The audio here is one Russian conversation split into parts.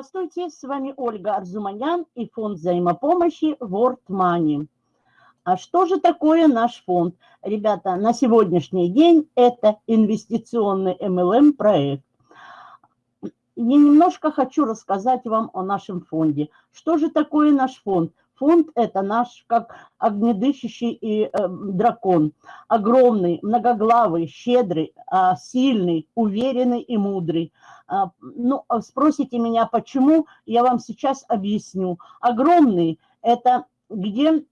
Здравствуйте, с вами Ольга Арзуманян и фонд взаимопомощи World Money. А что же такое наш фонд? Ребята, на сегодняшний день это инвестиционный MLM проект. Я немножко хочу рассказать вам о нашем фонде. Что же такое наш фонд? Фонд – это наш, как огнедышащий и, э, дракон. Огромный, многоглавый, щедрый, э, сильный, уверенный и мудрый. Э, ну, спросите меня, почему, я вам сейчас объясню. Огромный – это где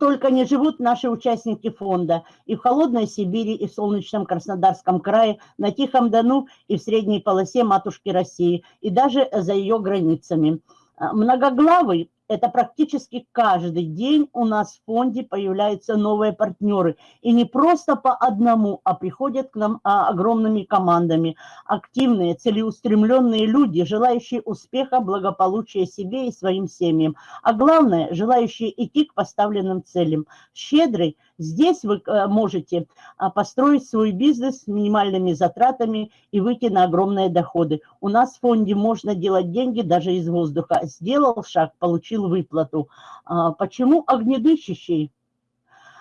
только не живут наши участники фонда и в холодной Сибири, и в солнечном Краснодарском крае, на Тихом Дону и в средней полосе матушки России, и даже за ее границами. Многоглавый это практически каждый день у нас в фонде появляются новые партнеры. И не просто по одному, а приходят к нам а, огромными командами. Активные, целеустремленные люди, желающие успеха, благополучия себе и своим семьям. А главное, желающие идти к поставленным целям. Щедрый, Здесь вы э, можете а, построить свой бизнес с минимальными затратами и выйти на огромные доходы. У нас в фонде можно делать деньги даже из воздуха. Сделал шаг, получил выплату. А, почему огнедышащий?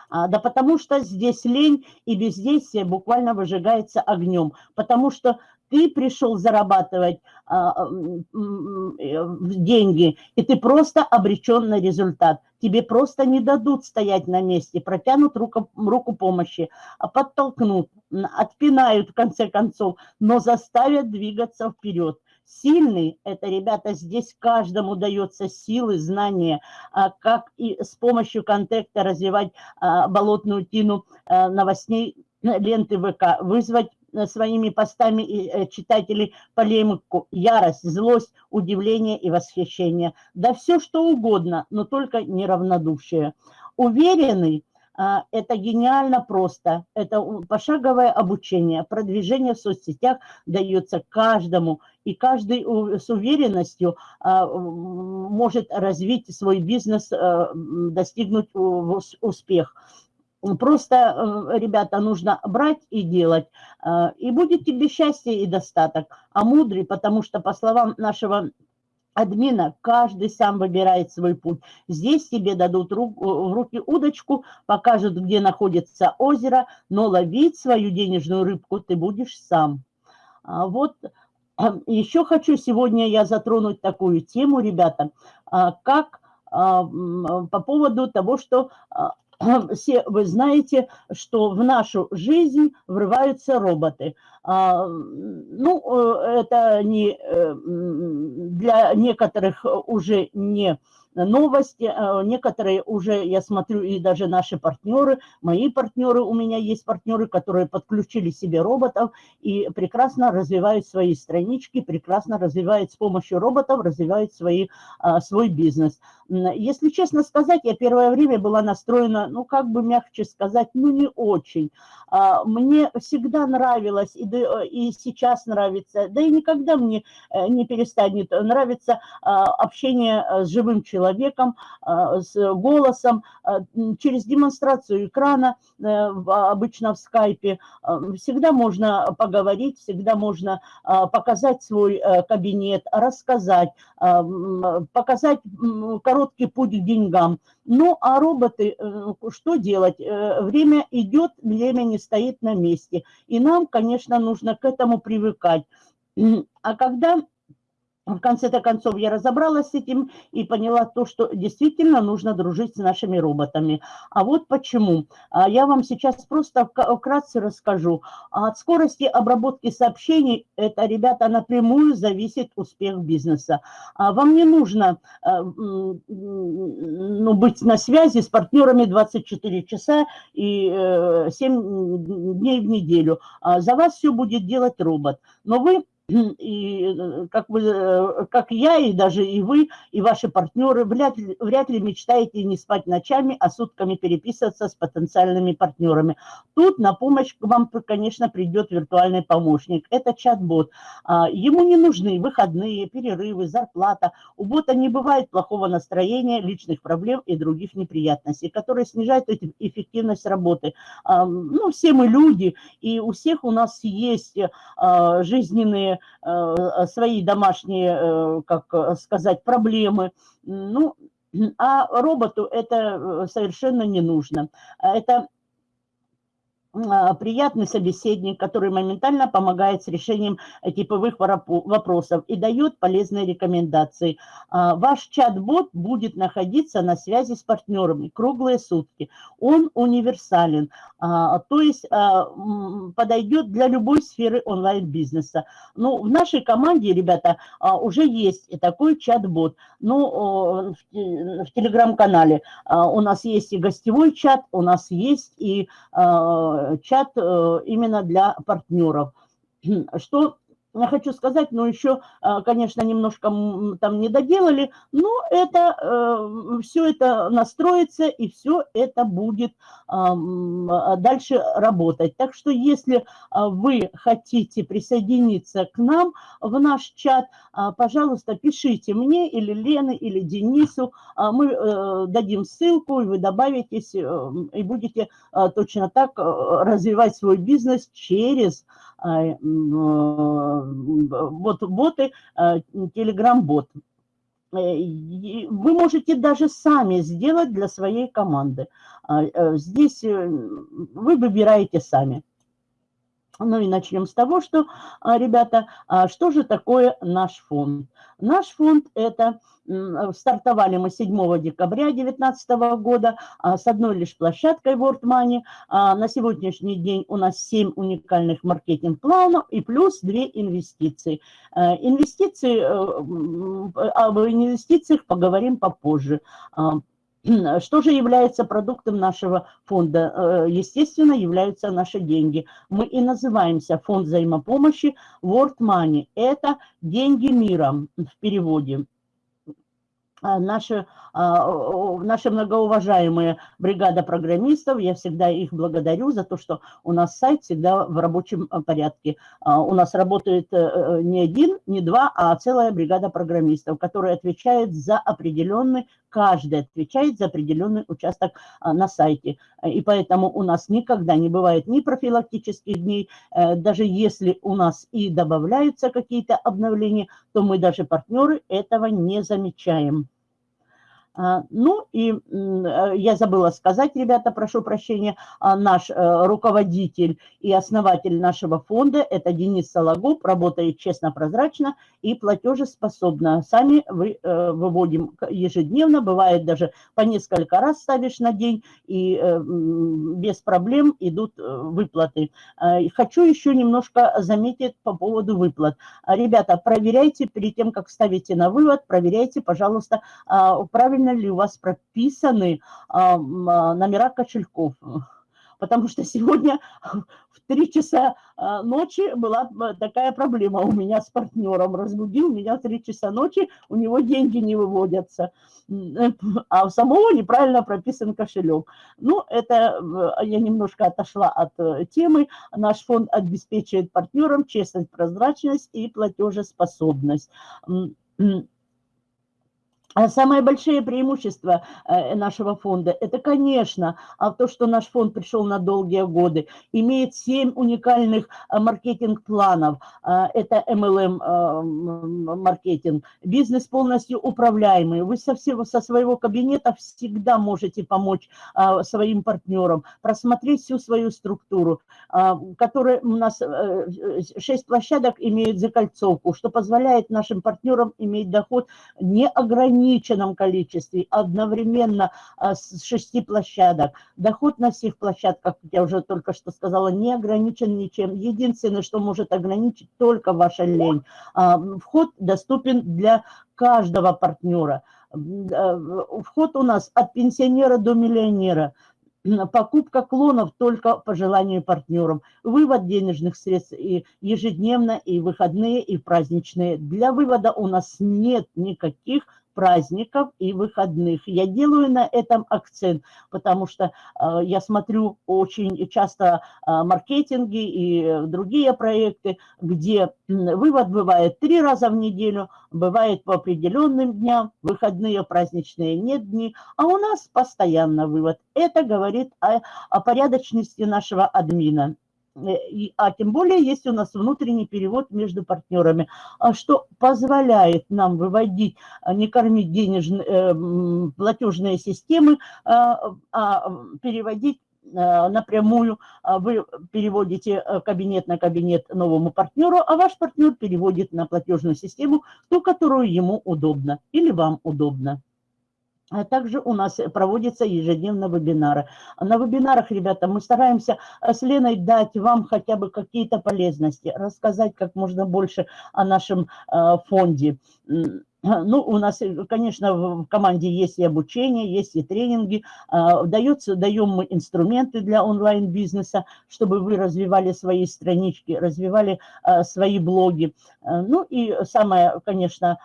А, да потому что здесь лень и бездействие буквально выжигается огнем. Потому что ты пришел зарабатывать а, деньги, и ты просто обречен на результат. Тебе просто не дадут стоять на месте, протянут руку, руку помощи, а подтолкнут, отпинают в конце концов, но заставят двигаться вперед. Сильный – это, ребята, здесь каждому дается силы, знания, а, как и с помощью контекста развивать болотную тину новостей ленты ВК, вызвать своими постами э, читателей полемику, ярость, злость, удивление и восхищение. Да все что угодно, но только неравнодушие. Уверенный а, это гениально просто. Это пошаговое обучение, продвижение в соцсетях дается каждому. И каждый с уверенностью а, может развить свой бизнес, а, достигнуть успех. Просто, э, ребята, нужно брать и делать, э, и будет тебе счастье и достаток. А мудрый, потому что, по словам нашего админа, каждый сам выбирает свой путь. Здесь тебе дадут в руки удочку, покажут, где находится озеро, но ловить свою денежную рыбку ты будешь сам. А вот еще хочу сегодня я затронуть такую тему, ребята, как по поводу того, что все вы знаете, что в нашу жизнь врываются роботы. А, ну, э, это не э, для некоторых уже не новости, э, некоторые уже, я смотрю, и даже наши партнеры, мои партнеры, у меня есть партнеры, которые подключили себе роботов и прекрасно развивают свои странички, прекрасно развивают с помощью роботов, развивают свои, а, свой бизнес. Если честно сказать, я первое время была настроена, ну, как бы мягче сказать, ну, не очень. А, мне всегда нравилось, и, и сейчас нравится, да и никогда мне э, не перестанет нравиться общение с живым человеком, а, с голосом, а, через демонстрацию экрана, э, обычно в скайпе. А, всегда можно поговорить, всегда можно показать свой э, кабинет, рассказать, показать короткий путь к деньгам. Ну, а роботы, э, что делать? Время идет, время не стоит на месте. И нам, конечно, нужно к этому привыкать. А когда в конце-то концов я разобралась с этим и поняла то, что действительно нужно дружить с нашими роботами. А вот почему. А я вам сейчас просто вкратце расскажу. От скорости обработки сообщений, это, ребята, напрямую зависит успех бизнеса. А вам не нужно э, ну, быть на связи с партнерами 24 часа и 7 э, дней в неделю. А за вас все будет делать робот. Но вы и э, как, вы, э, как я, и даже и вы, и ваши партнеры вряд ли, вряд ли мечтаете не спать ночами, а сутками переписываться с потенциальными партнерами. Тут на помощь вам, конечно, придет виртуальный помощник. Это чат-бот. А, ему не нужны выходные, перерывы, зарплата. У бота не бывает плохого настроения, личных проблем и других неприятностей, которые снижают эффективность работы. А, ну, все мы люди, и у всех у нас есть а, жизненные домашние, свои домашние, как сказать, проблемы. Ну, а роботу это совершенно не нужно. Это а, приятный собеседник, который моментально помогает с решением типовых вопросов и дает полезные рекомендации. А, ваш чат-бот будет находиться на связи с партнерами круглые сутки. Он универсален, а, то есть подойдет для любой сферы онлайн-бизнеса. Ну, в нашей команде, ребята, уже есть и такой чат-бот. Ну, в телеграм-канале у нас есть и гостевой чат, у нас есть и чат э, именно для партнеров. Что я хочу сказать, но еще, а, конечно, немножко там не доделали, но это, э, все это настроится и все это будет а, дальше работать. Так что если вы хотите присоединиться к нам в наш чат, пожалуйста, пишите мне или Лене, или Денису, мы э, дадим ссылку, и вы добавитесь, э, и будете точно так развивать свой бизнес через вот боты, телеграм-бот. Вы можете даже сами сделать для своей команды. Э, здесь э, вы выбираете сами. Ну и начнем с того, что, ребята, что же такое наш фонд? Наш фонд – это Стартовали мы 7 декабря 2019 года а, с одной лишь площадкой World Money. А, на сегодняшний день у нас 7 уникальных маркетинг-планов и плюс 2 инвестиции. А, инвестиции, э, об инвестициях поговорим попозже. Что же является продуктом нашего фонда? Э, естественно, являются наши деньги. Мы и называемся фонд взаимопомощи World Money. Это деньги мира в переводе. А, наши, а, наша многоуважаемая бригада программистов, я всегда их благодарю за то, что у нас сайт всегда в рабочем а, порядке. У нас работает э, э, не один, не два, а целая бригада программистов, которая отвечает за определенный, каждый отвечает за определенный участок на сайте. И поэтому у нас никогда не бывает ни профилактических дней, э, даже если у нас и добавляются какие-то обновления, то мы даже партнеры этого не замечаем. А, ну и э, я забыла сказать, ребята, прошу прощения, а, наш э, руководитель и основатель нашего фонда, это Денис Сологуб, работает честно, прозрачно и платежеспособно. Сами э, выводим ежедневно, бывает даже по несколько раз ставишь на день, и без проблем идут выплаты. А, хочу еще немножко заметить по поводу выплат. Ребята, проверяйте перед тем, как ставите на вывод, проверяйте, пожалуйста, правильно правильно ли у вас прописаны а, номера кошельков. Потому что сегодня в 3 часа а, ночи была такая проблема у меня с партнером. Разбудил меня в 3 часа ночи, у него деньги не выводятся. А у самого неправильно прописан кошелек. Ну, это я немножко отошла от э, темы. Наш фонд обеспечивает партнерам честность, прозрачность и платежеспособность. А самое большое преимущество э, нашего фонда – это, конечно, а то, что наш фонд пришел на долгие годы, имеет 7 уникальных э, маркетинг-планов. Э, это MLM-маркетинг, бизнес полностью управляемый. Вы со, всего, со своего кабинета всегда можете помочь своим партнерам, просмотреть всю свою структуру, которая у нас 6 площадок имеют закольцовку, что позволяет нашим партнерам иметь доход неограниченный ограниченном количестве, одновременно а, с шести площадок. Доход на всех площадках, как я уже только что сказала, не ограничен ничем. Единственное, что может ограничить, только ваша лень. А, вход доступен для каждого партнера. А, вход у нас от пенсионера до миллионера покупка клонов только по желанию партнеров, вывод денежных средств и ежедневно, и выходные, и праздничные. Для вывода у нас нет никаких праздников и выходных. Я делаю на этом акцент, потому что э, я смотрю очень часто э, маркетинги и другие проекты, где вывод бывает три раза в неделю, бывает по определенным дням, выходные, праздничные нет дни, а у нас постоянно вывод. Это говорит о, о порядочности нашего админа. А тем более есть у нас внутренний перевод между партнерами, что позволяет нам выводить, не кормить денежные, платежные системы, а переводить Э, напрямую а вы переводите э, кабинет на кабинет новому партнеру, а ваш партнер переводит на платежную систему ту, которую ему удобно или вам удобно. А также у нас проводятся ежедневно вебинары. На вебинарах, ребята, мы стараемся с Леной дать вам хотя бы какие-то полезности, рассказать как можно больше о нашем э, фонде. Ну, у нас, э, конечно, в команде есть и обучение, есть и тренинги. А, дается, даем мы инструменты для онлайн-бизнеса, чтобы вы развивали свои странички, развивали а, свои блоги. А, ну и самое, конечно,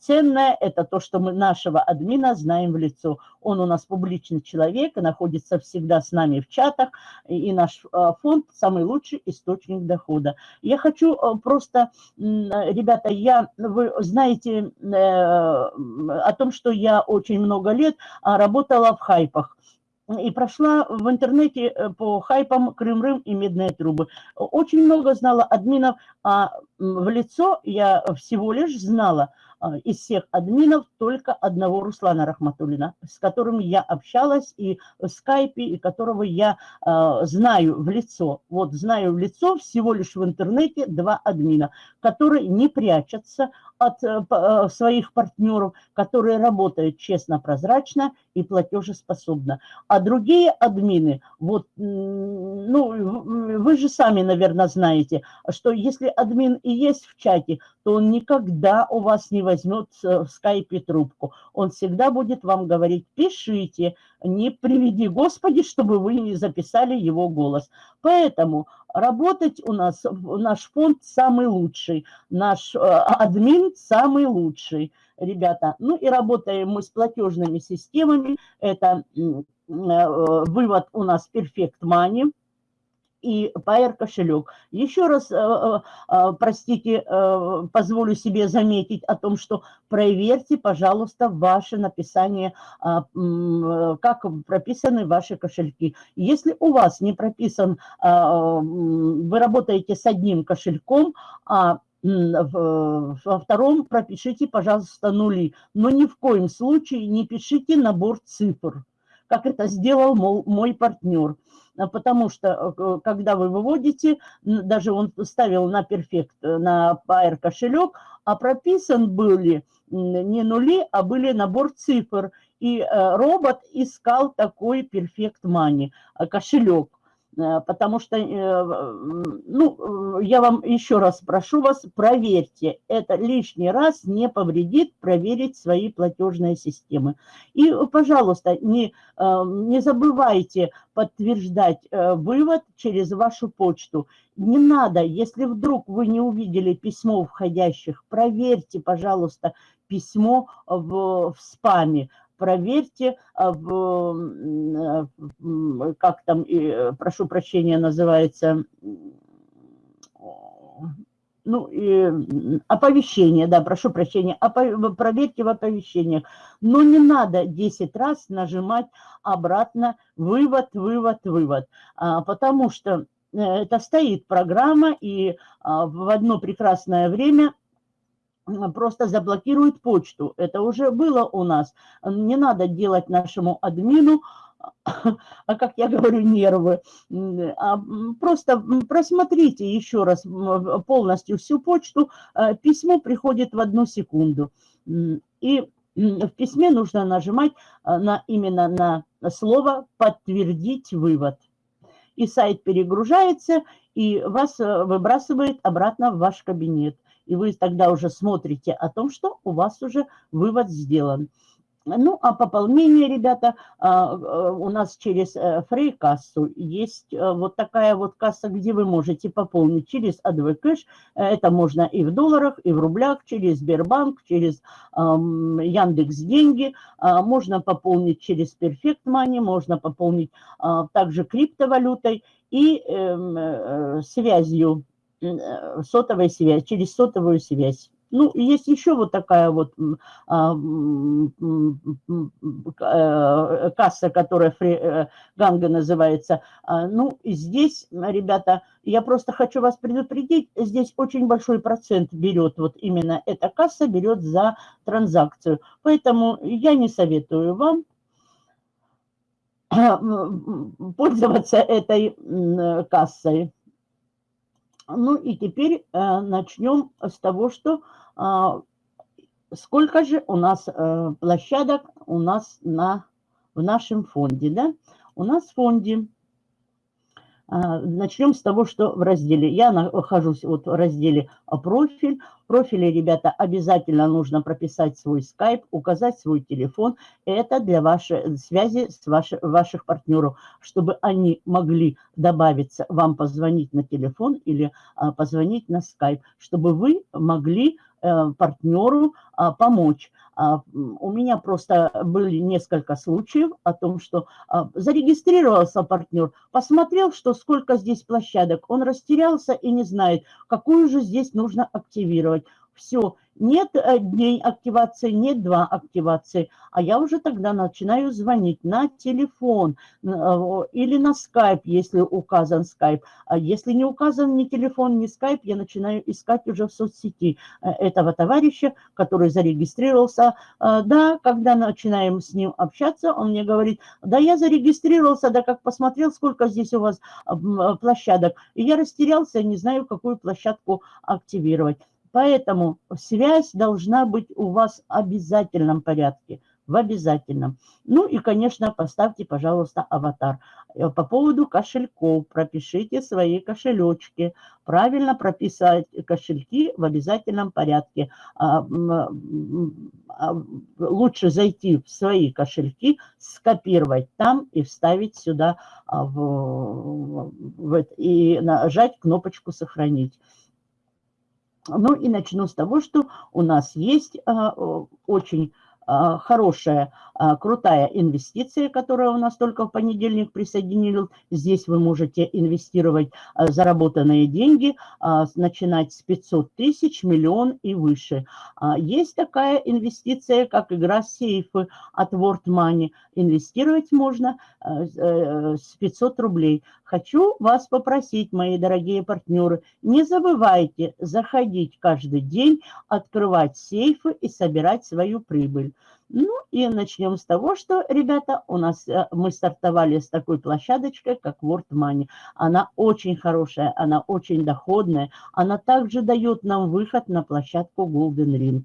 ценное – это то, что мы нашего админа знаем в лицо. Он у нас публичный человек, находится всегда с нами в чатах, и наш фонд – самый лучший источник дохода. Я хочу просто, ребята, я, вы знаете э, о том, что я очень много лет а, работала в хайпах и прошла в интернете э, по хайпам Крым-Рым и Медные трубы. Очень много знала админов, а в лицо я всего лишь знала из всех админов только одного Руслана Рахматуллина, с которым я общалась и в скайпе, и которого я э, знаю в лицо. Вот знаю в лицо всего лишь в интернете два админа, которые не прячутся от э, своих партнеров, которые работают честно, прозрачно и платежеспособно. А другие админы, вот, ну, вы же сами, наверное, знаете, что если админ и есть в чате, то он никогда у вас не возьмет в скайпе трубку. Он всегда будет вам говорить, пишите, не приведи Господи, чтобы вы не записали его голос. Поэтому работать у нас, наш фонд самый лучший, наш э, админ самый лучший, ребята. Ну и работаем мы с платежными системами, это э, вывод у нас Perfect Money – и Pair кошелек. Еще раз, э, э, э, простите, позволю себе заметить о том, что проверьте, пожалуйста, ваше написание, а, как прописаны ваши кошельки. Если у вас не прописан, а, вы работаете с одним кошельком, а во втором пропишите, пожалуйста, нули. Но ни в коем случае не пишите набор цифр, как это сделал мой партнер. А потому что э, когда вы выводите, даже он ставил на перфект, э, на Pair кошелек, а прописан были не нули, а были набор цифр. И э, робот искал такой Perfect Money, кошелек. Э, потому что, э, ну, я вам еще раз прошу вас, проверьте, это лишний раз не повредит проверить свои платежные системы. И, пожалуйста, не, э, не забывайте подтверждать вывод через вашу почту. Не надо, если вдруг вы не увидели письмо входящих, проверьте, пожалуйста, письмо в, в спаме проверьте, а, в, как там, прошу прощения, называется, ну, и оповещение, да, прошу прощения, опов... проверьте в оповещениях. Но не надо 10 раз нажимать обратно вывод, вывод, вывод, а, потому что э, это стоит программа, и а, в одно прекрасное время просто заблокирует почту. Это уже было у нас. Не надо делать нашему админу, а как я говорю, нервы. А просто просмотрите еще раз полностью всю почту. Э, письмо приходит в одну секунду. И в письме нужно нажимать э, на, именно на слово «подтвердить вывод». И сайт перегружается, и вас э, выбрасывает обратно в ваш кабинет и вы тогда уже смотрите о том, что у вас уже вывод сделан. Ну, а пополнение, ребята, а, а, у нас через э, фрей-кассу есть э, вот такая вот касса, где вы можете пополнить через ADV Cash. Это можно и в долларах, и в рублях, через Сбербанк, через Яндекс Деньги. А, можно пополнить через Perfect Money, можно пополнить также криптовалютой и эм, э, связью Э, сотовой связь, через сотовую связь. Ну, есть еще вот такая вот а, касса, которая Фри, э, Ганга называется. А, ну, здесь, ребята, я просто хочу вас предупредить, здесь очень большой процент берет, вот именно эта касса берет за транзакцию. Поэтому я не советую вам пользоваться этой кассой. Ну и теперь э, начнем с того, что э, сколько же у нас э, площадок у нас на, в нашем фонде. Да? У нас в фонде начнем с того, что в разделе. Я нахожусь вот в разделе «Профиль». В профиле, ребята, обязательно нужно прописать свой скайп, указать свой телефон. Это для вашей связи с ваши, ваших партнеров, чтобы они могли добавиться, вам позвонить на телефон или а, позвонить на скайп, чтобы вы могли партнеру а, помочь. А, у меня просто были несколько случаев о том, что а, зарегистрировался партнер, посмотрел, что сколько здесь площадок, он растерялся и не знает, какую же здесь нужно активировать. Все, нет э, дней активации, нет два активации, а я уже тогда начинаю звонить на телефон э, или на скайп, если указан скайп. А если не указан ни телефон, ни скайп, я начинаю искать уже в соцсети э, этого товарища, который зарегистрировался. Да, когда начинаем с ним общаться, он мне говорит, да я зарегистрировался, да как посмотрел, сколько здесь у вас площадок. И я растерялся, не знаю, какую площадку активировать. Поэтому связь должна быть у вас в обязательном порядке, в обязательном. Ну и, конечно, поставьте, пожалуйста, аватар. Э, по поводу кошельков, пропишите свои кошелечки. Правильно прописать кошельки в обязательном порядке. А, а, лучше зайти в свои кошельки, скопировать там и вставить сюда а, в, в, и нажать кнопочку «Сохранить». Ну и начну с того, что у нас есть а, очень а, хорошая, а, крутая инвестиция, которая у нас только в понедельник присоединилась. Здесь вы можете инвестировать заработанные деньги, начинать с 500 тысяч, миллион и выше. Есть такая инвестиция, как игра сейфы от World Money. Инвестировать можно э, с 500 рублей. Хочу вас попросить, мои дорогие партнеры, не забывайте заходить каждый день, открывать сейфы и собирать свою прибыль. Ну и начнем с того, что, ребята, у нас э, мы стартовали с такой площадочкой, как World Money. Она очень хорошая, она очень доходная. Она также дает нам выход на площадку Golden Ring.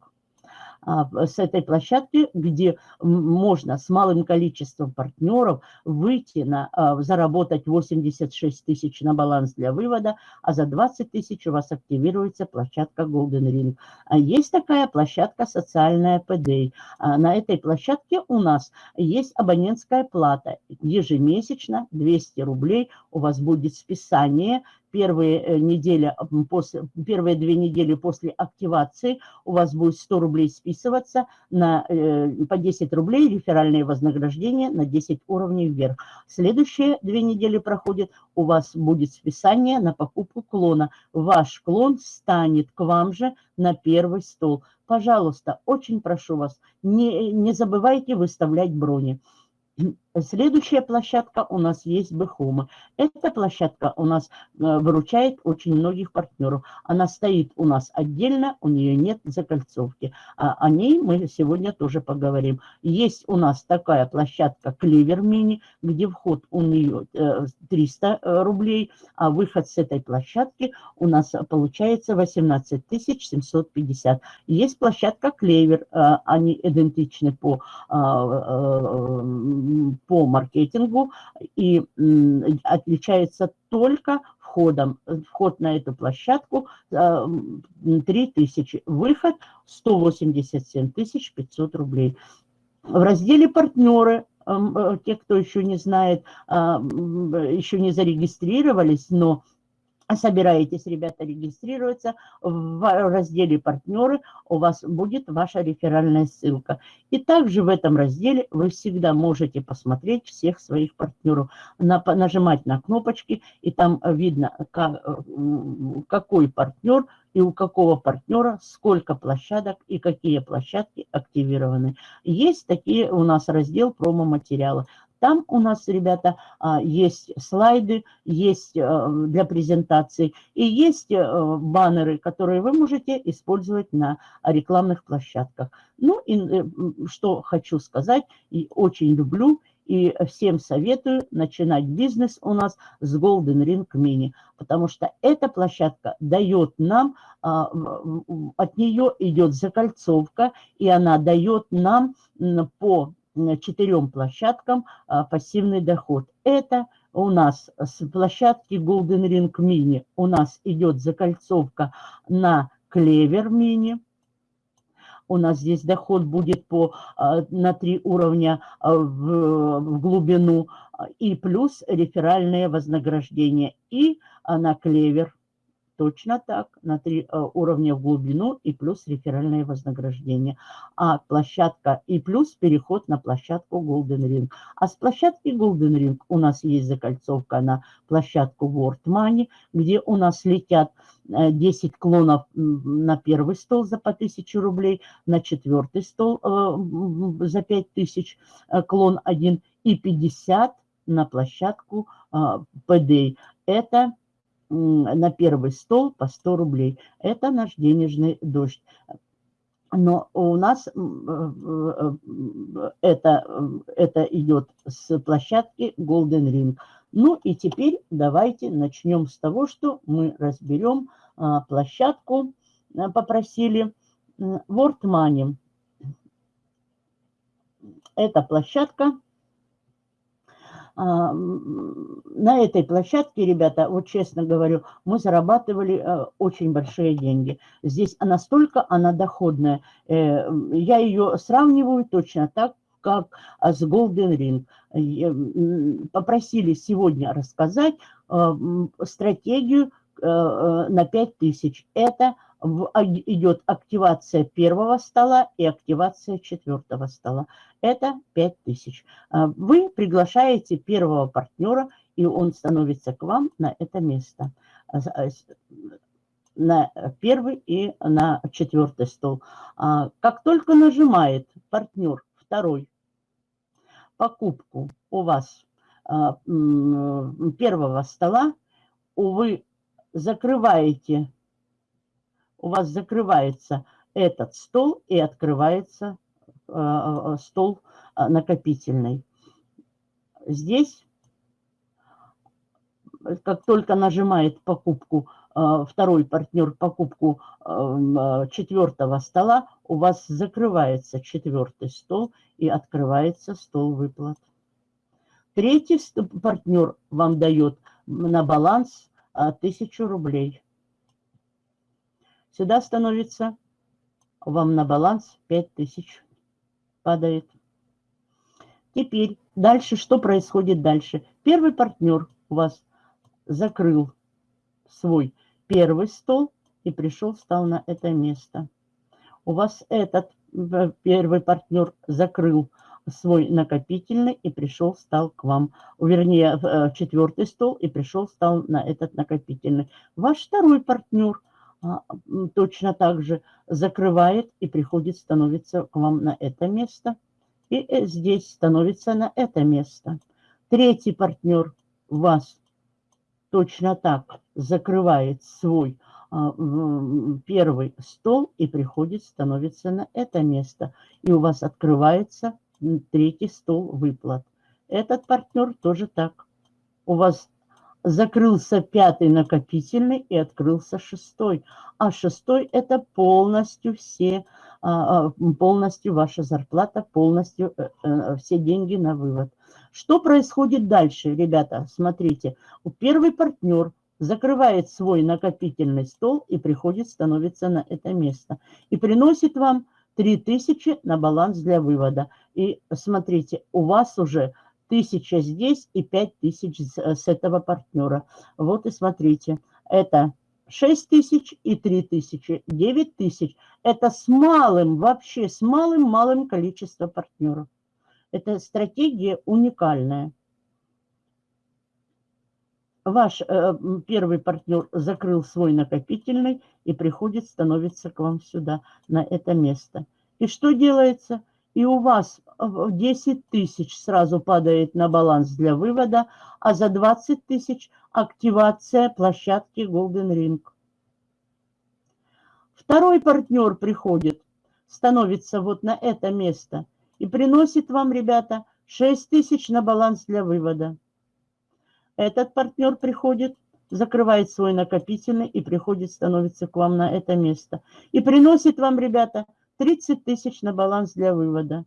А, с этой площадки, где можно с малым количеством партнеров выйти на, а, заработать 86 тысяч на баланс для вывода, а за 20 тысяч у вас активируется площадка Golden Ring. А есть такая площадка социальная PDA. На этой площадке у нас есть абонентская плата. Ежемесячно 200 рублей у вас будет списание первые, э, недели, после, первые две недели после активации у вас будет 100 рублей списываться на, э, по 10 рублей реферальные вознаграждения на 10 уровней вверх. Следующие две недели проходят, у вас будет списание на покупку клона. Ваш клон станет к вам же на первый стол. Пожалуйста, очень прошу вас, не, не забывайте выставлять брони. Следующая площадка у нас есть Бехома. Эта площадка у нас э, выручает очень многих партнеров. Она стоит у нас отдельно, у нее нет закольцовки. А о ней мы сегодня тоже поговорим. Есть у нас такая площадка Клевер Мини, где вход у нее 300 э, э, рублей, а выход с этой площадки у нас получается 18 750. Есть площадка Клевер, они идентичны по по маркетингу и отличается только входом. Вход на эту площадку 3000, выход 187 500 рублей. В разделе «Партнеры» те, кто еще не знает, еще не зарегистрировались, но собираетесь, ребята, регистрироваться, в разделе «Партнеры» у вас будет ваша реферальная ссылка. И также в этом разделе вы всегда можете посмотреть всех своих партнеров, нажимать на кнопочки, и там видно, какой партнер и у какого партнера сколько площадок и какие площадки активированы. Есть такие у нас раздел промо-материалы. Там у нас, ребята, а, есть слайды, есть э, для презентации и есть э, баннеры, которые вы можете использовать на рекламных площадках. Ну и э, что хочу сказать, и очень люблю, и всем советую начинать бизнес у нас с Golden Ring Mini, потому что эта площадка дает нам, а, от нее идет закольцовка, и она дает нам по четырем площадкам а, пассивный доход. Это у нас с площадки Golden Ring Mini у нас идет закольцовка на Клевер Mini. У нас здесь доход будет по, а, на три уровня в, в глубину и плюс реферальные вознаграждения. И на Клевер Точно так, на три э, уровня в глубину и плюс реферальное вознаграждение. А площадка и плюс переход на площадку Golden Ring. А с площадки Golden Ring у нас есть закольцовка на площадку World Money, где у нас летят 10 э, клонов на первый стол за по 1000 рублей, на четвертый стол э, за 5000 клон один и 50 на площадку PD. Это на первый стол по 100 рублей. Это наш денежный дождь. Но у нас э, э, это, это идет с площадки Golden Ring. Ну и теперь давайте начнем с того, что мы разберем а, площадку, э, попросили World Money. Эта площадка на этой площадке, ребята, вот честно говорю, мы зарабатывали э, очень большие деньги. Здесь настолько она доходная. Э, я ее сравниваю точно так, как с Golden Ring. Попросили сегодня рассказать э, стратегию на 5000. Это идет активация первого стола и активация четвертого стола. Это 5000. А, вы приглашаете первого партнера, и он становится к вам на это место. А, а, на первый и на четвертый стол. Как только нажимает партнер второй покупку у вас первого стола, вы закрываете у вас закрывается этот стол и открывается э, э, стол э, накопительный. Здесь, как только нажимает покупку, второй партнер покупку четвертого стола, у вас закрывается четвертый стол и открывается стол выплат. Третий партнер вам дает на баланс 1000 рублей. Сюда становится вам на баланс 5000 падает. Теперь дальше, что происходит дальше? Первый партнер у вас закрыл свой первый стол и пришел, встал на это место. У вас этот э, первый партнер закрыл свой накопительный и пришел, встал к вам. Вернее, э, четвертый стол и пришел, встал на этот накопительный. Ваш второй партнер точно так же закрывает и приходит, становится к вам на это место. И э, здесь становится на это место. Третий партнер вас точно так закрывает свой а, первый стол и приходит, становится на это место. И у вас открывается третий стол выплат. Этот партнер тоже так. У вас закрылся пятый накопительный и открылся шестой. А шестой – это полностью все, а, а, полностью ваша зарплата, полностью э, э, все деньги на вывод. Что происходит дальше, ребята? Смотрите, у первый партнер закрывает свой накопительный стол и приходит, становится на это место. И приносит вам 3000 на баланс для вывода. И смотрите, у вас уже тысяча здесь и пять тысяч с этого партнера. Вот и смотрите, Это 6 тысяч и 3 тысячи, 9 тысяч. Это с малым, вообще с малым-малым количеством партнеров. Это стратегия уникальная. Ваш э, первый партнер закрыл свой накопительный и приходит, становится к вам сюда, на это место. И что делается? И у вас 10 тысяч сразу падает на баланс для вывода, а за 20 тысяч активация площадки Golden Ring. Второй партнер приходит, становится вот на это место и приносит вам, ребята, 6 тысяч на баланс для вывода. Этот партнер приходит, закрывает свой накопительный и приходит, становится к вам на это место. И приносит вам, ребята, 30 тысяч на баланс для вывода.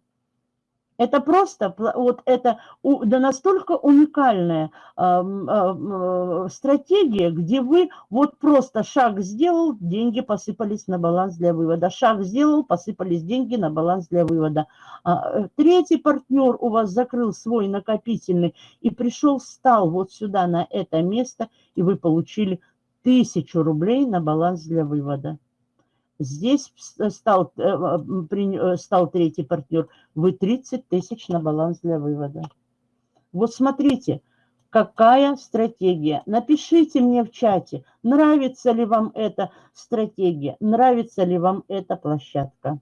Это просто, вот это да настолько уникальная э, стратегия, где вы вот просто шаг сделал, деньги посыпались на баланс для вывода. Шаг сделал, посыпались деньги на баланс для вывода. А, э, третий партнер у вас закрыл свой накопительный и пришел, встал вот сюда на это место, и вы получили тысячу рублей на баланс для вывода. Здесь стал, э, э, стал третий партнер. Вы 30 тысяч на баланс для вывода. Вот смотрите, какая стратегия. Напишите мне в чате, нравится ли вам эта стратегия, нравится ли вам эта площадка.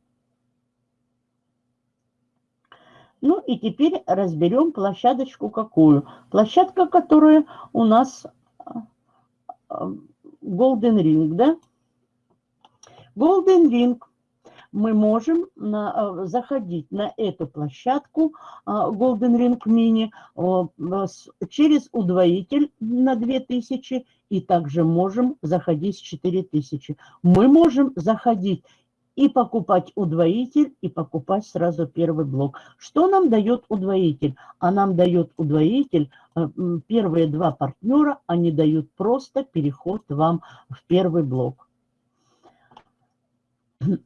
Ну и теперь разберем площадочку какую. Площадка, которая у нас а, а, Golden Ring, да? Golden Ring мы можем на, э, заходить на эту площадку а, Golden Ring Mini через удвоитель на 2000 и также можем заходить с 4000. Мы можем заходить и покупать удвоитель, и покупать сразу первый блок. Что нам дает удвоитель? А нам дает удвоитель, э, первые два партнера, они дают просто переход вам в первый блок.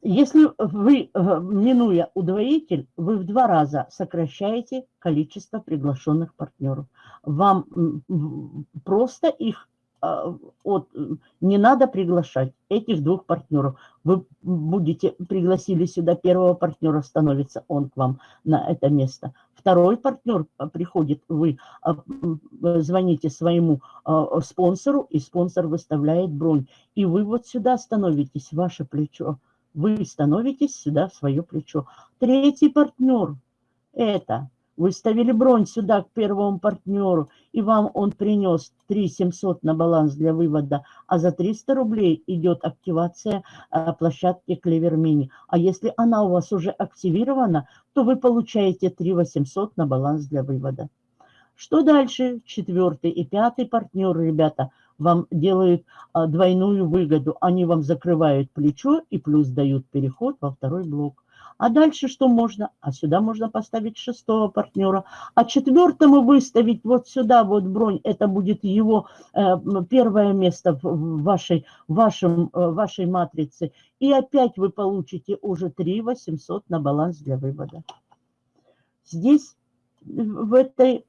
Если вы, э, минуя удвоитель, вы в два раза сокращаете количество приглашенных партнеров. Вам просто их а, от, не надо приглашать этих двух партнеров. Вы будете, пригласили сюда первого партнера, становится он к вам на это место. Второй партнер а, приходит, вы звоните своему спонсору, и спонсор выставляет бронь. И вы вот сюда становитесь, ваше плечо вы становитесь сюда свое плечо. Третий партнер – это выставили бронь сюда к первому партнеру, и вам он принес 3 700 на баланс для вывода, а за 300 рублей идет активация а, площадки Клевер Мини. А если она у вас уже активирована, то вы получаете 3 800 на баланс для вывода. Что дальше? Четвертый и пятый партнер, ребята – вам делают а, двойную выгоду. Они вам закрывают плечо и плюс дают переход во второй блок. А дальше что можно? А сюда можно поставить шестого партнера. А четвертому выставить вот сюда вот бронь. Это будет его э, первое место в вашей, вашем, э, вашей матрице. И опять вы получите уже 3 800 на баланс для вывода. Здесь в этой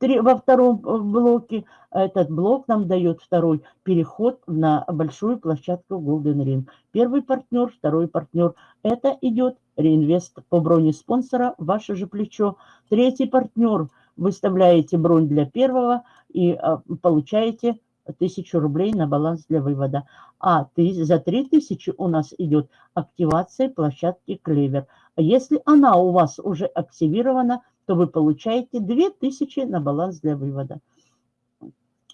во втором э, блоке этот блок нам дает второй переход на большую площадку Golden Ring. Первый партнер, второй партнер. Это идет реинвест по броне спонсора, ваше же плечо. Третий партнер. Выставляете бронь для первого и а, получаете тысячу рублей на баланс для вывода. А ты, за 3000 у нас идет активация площадки Клевер. Если она у вас уже активирована, то вы получаете 2000 на баланс для вывода.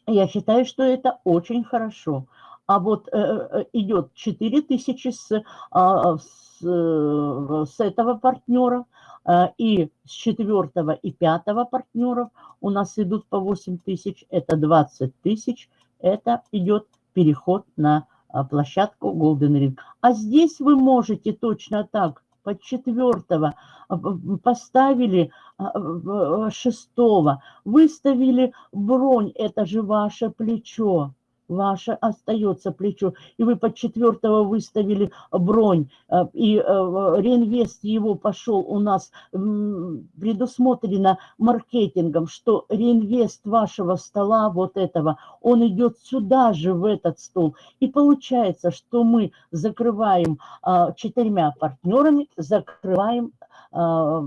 Я считаю, что это очень хорошо. А вот э, э идет 4000 с, а, с, э, с этого партнера, э, и с четвертого и пятого партнеров у нас идут по 8 тысяч, это 20 тысяч, это идет переход на а, площадку Golden Ring. А здесь вы можете точно так под четвертого, а, поставили а, шестого, выставили бронь, это же ваше плечо. Ваше остается плечо, и вы под четвертого выставили бронь, э, и э, реинвест его пошел у нас предусмотрено маркетингом, что реинвест вашего стола, вот этого, он идет сюда же, в этот стол. И получается, что мы закрываем а, четырьмя партнерами, закрываем а,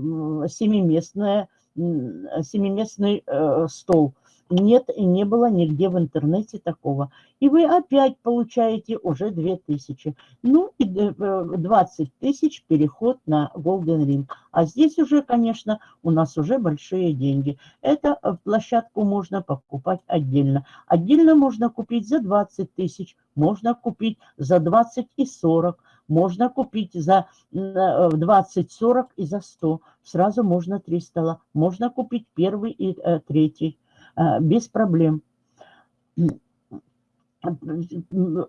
семиместное, семиместный э, стол нет и не было нигде в интернете такого. И вы опять получаете уже 2000. Ну и 20 э, тысяч переход на Golden Ring. А здесь уже, конечно, у нас уже большие деньги. Эту э, площадку можно покупать отдельно. Отдельно можно купить за 20 тысяч, можно купить за 20 и 40, можно купить за 20, 40 и за 100. Сразу можно 3 стола. Можно купить первый и э, третий. А, без проблем.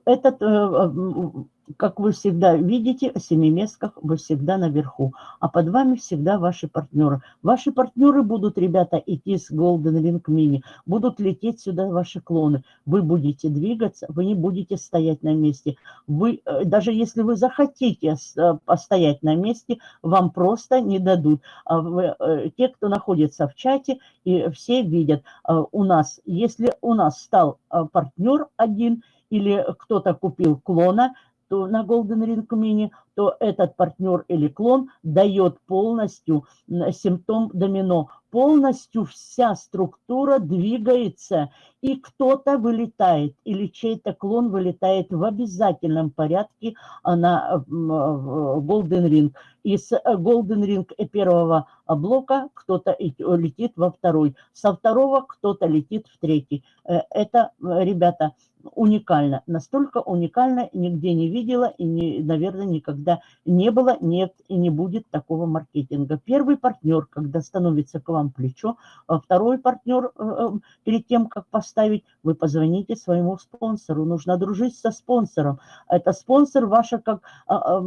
Этот э, как вы всегда видите, о семиместках вы всегда наверху, а под вами всегда ваши партнеры. Ваши партнеры будут, ребята, идти с Golden Ring Mini, будут лететь сюда ваши клоны. Вы будете двигаться, вы не будете стоять на месте. Вы, э, даже если вы захотите э, постоять на месте, вам просто не дадут. А э, те, кто находится в чате, и все видят, у нас, если у нас стал партнер один, или кто-то купил клона, то на Golden Ring Mini, то этот партнер или клон дает полностью симптом домино. Полностью вся структура двигается, и кто-то вылетает, или чей-то клон вылетает в обязательном порядке на Golden Ring. Из э, Golden Ring первого блока кто-то летит во второй, со второго кто-то летит в третий. Э, это, ребята, уникально, настолько уникально, нигде не видела и, не, наверное, никогда не было, нет и не будет такого маркетинга. Первый партнер, когда становится к вам плечо, а второй партнер, э, э, перед тем, как поставить, вы позвоните своему спонсору, нужно дружить со спонсором. Это спонсор ваша как, а,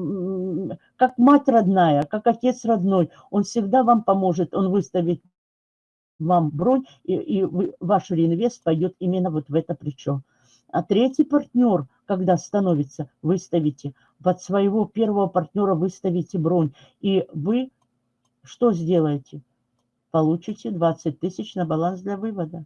как мать родная, как отец родной, он всегда вам поможет, он выставит вам бронь, и, и ваш реинвест пойдет именно вот в это плечо. А третий партнер, когда становится, выставите, под своего первого партнера выставите бронь. И вы что сделаете? Получите 20 тысяч на баланс для вывода.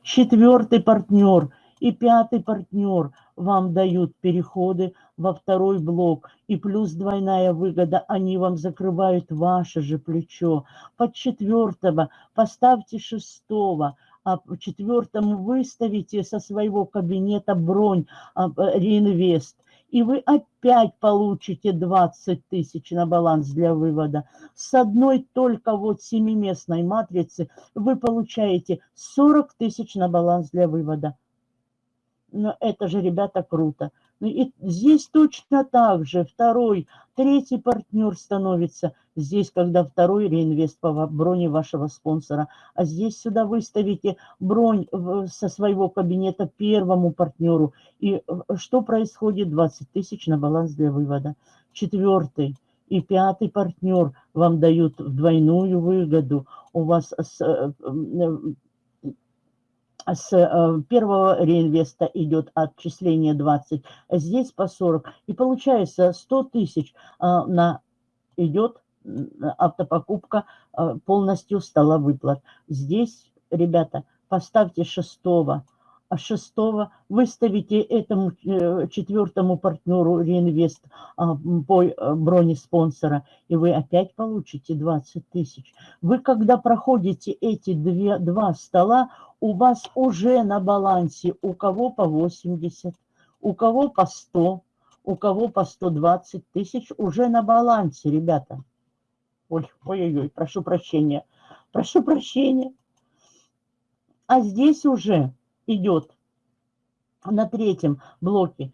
Четвертый партнер и пятый партнер вам дают переходы во второй блок. И плюс двойная выгода, они вам закрывают ваше же плечо. Под четвертого поставьте шестого а четвертому выставите со своего кабинета бронь а, реинвест, и вы опять получите 20 тысяч на баланс для вывода. С одной только вот семиместной матрицы вы получаете 40 тысяч на баланс для вывода. Но это же, ребята, круто. Ну и здесь точно так же второй, третий партнер становится. Здесь, когда второй реинвест по броне вашего спонсора. А здесь сюда выставите бронь со своего кабинета первому партнеру. И э, что происходит? 20 тысяч на баланс для вывода. Четвертый и пятый партнер вам дают двойную выгоду. У вас с, э, э, с первого реинвеста идет отчисление 20, здесь по 40. И получается 100 тысяч э, на идет автопокупка э, полностью стала выплат. Здесь, ребята, поставьте шестого а шестого выставите этому э, четвертому партнеру реинвест а, по э, броне спонсора, и вы опять получите 20 тысяч. Вы, когда проходите эти две, два стола, у вас уже на балансе у кого по 80, у кого по 100, у кого по 120 тысяч уже на балансе, ребята. Ой, ой-ой-ой, прошу прощения, прошу прощения. А здесь уже идет на третьем блоке.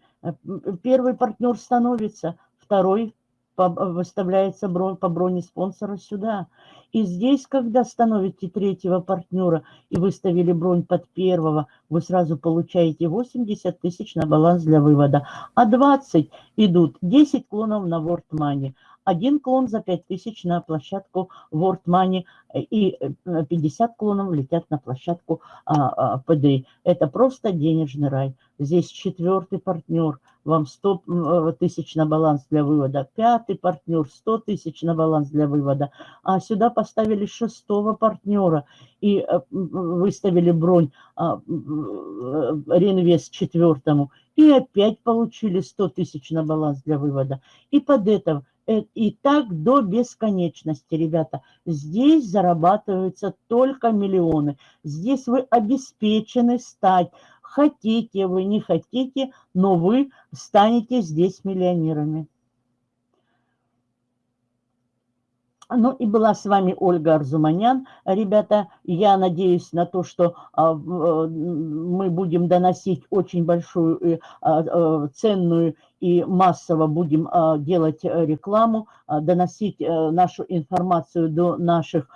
Первый партнер становится, второй выставляется по броне спонсора сюда. И здесь, когда становите третьего партнера и выставили бронь под первого, вы сразу получаете 80 тысяч на баланс для вывода. А 20 идут 10 клонов на World Money. Один клон за 5000 на площадку World Money и 50 клонов летят на площадку ПД. Это просто денежный рай. Здесь четвертый партнер, вам 100 тысяч на баланс для вывода. Пятый партнер, 100 тысяч на баланс для вывода. А сюда поставили шестого партнера и выставили бронь реинвест четвертому. И опять получили 100 тысяч на баланс для вывода. И под это, э, и так до бесконечности, ребята. Здесь зарабатываются только миллионы. Здесь вы обеспечены стать. Хотите вы, не хотите, но вы станете здесь миллионерами. Ну и была с вами Ольга Арзуманян. Ребята, я надеюсь на то, что а, мы будем доносить очень большую, а, а, ценную и массово будем делать рекламу, доносить э, нашу информацию до наших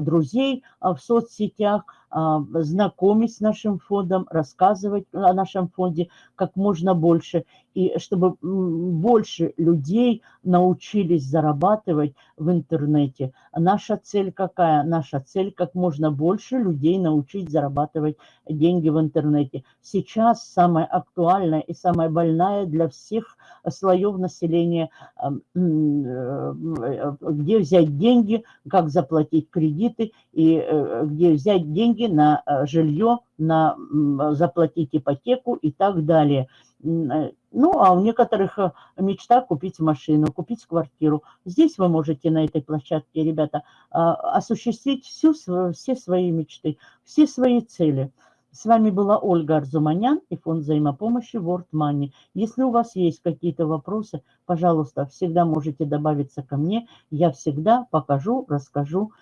друзей в соцсетях, знакомить с нашим фондом, рассказывать о нашем фонде как можно больше и чтобы больше людей научились зарабатывать в интернете. Наша цель какая? Наша цель как можно больше людей научить зарабатывать деньги в интернете. Сейчас самая актуальная и самая больная для всех слоев населения, э, где взять деньги, как заплатить кредиты и э, где взять деньги на э, жилье, на заплатить ипотеку и так далее. Ну, а у некоторых мечта купить машину, купить квартиру. Здесь вы можете на этой площадке, ребята, а, осуществить всю, все свои мечты, все свои цели. С вами была Ольга Арзуманян и фонд взаимопомощи World Money. Если у вас есть какие-то вопросы, пожалуйста, всегда можете добавиться ко мне. Я всегда покажу, расскажу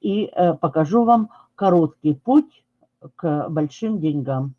и э, покажу вам короткий путь к большим деньгам.